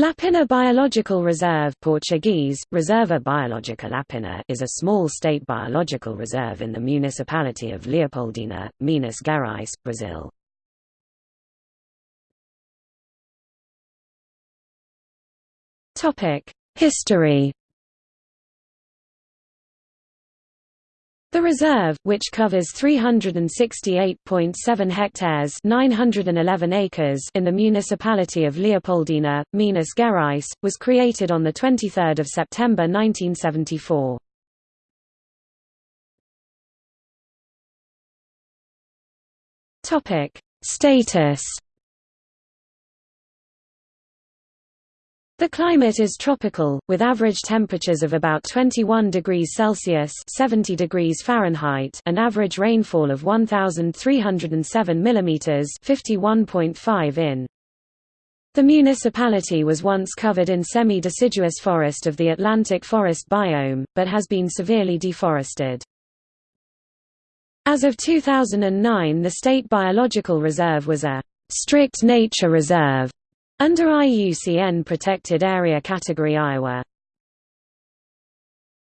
Lapina Biological Reserve Portuguese, Reserva Biológica Lapina is a small state biological reserve in the municipality of Leopoldina, Minas Gerais, Brazil. History The reserve, which covers 368.7 hectares 911 acres in the municipality of Leopoldina, Minas Gerais, was created on 23 September 1974. Status The climate is tropical, with average temperatures of about 21 degrees Celsius 70 degrees Fahrenheit and average rainfall of 1,307 mm 51.5 in. The municipality was once covered in semi-deciduous forest of the Atlantic forest biome, but has been severely deforested. As of 2009 the State Biological Reserve was a strict nature reserve under IUCN Protected Area Category Ia.